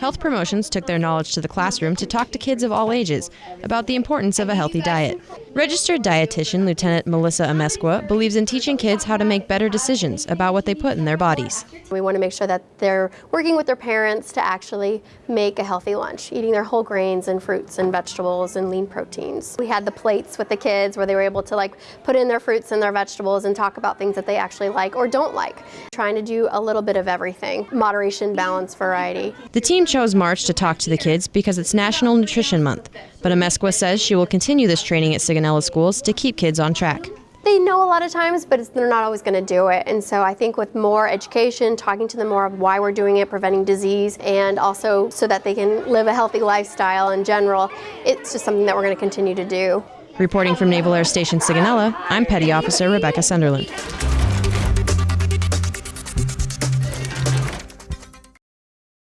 Health Promotions took their knowledge to the classroom to talk to kids of all ages about the importance of a healthy diet. Registered dietitian Lieutenant Melissa Amesqua believes in teaching kids how to make better decisions about what they put in their bodies. We want to make sure that they're working with their parents to actually make a healthy lunch, eating their whole grains and fruits and vegetables and lean proteins. We had the plates with the kids where they were able to like put in their fruits and their vegetables and talk about things that they actually like or don't like. Trying to do a little bit of everything. Moderation, balance, variety. The team chose March to talk to the kids because it's National Nutrition Month, but Amesqua says she will continue this training at Sigonella schools to keep kids on track. They know a lot of times, but they're not always going to do it. And so I think with more education, talking to them more of why we're doing it, preventing disease, and also so that they can live a healthy lifestyle in general, it's just something that we're going to continue to do. Reporting from Naval Air Station Sigonella, I'm Petty Officer Rebecca Sunderland.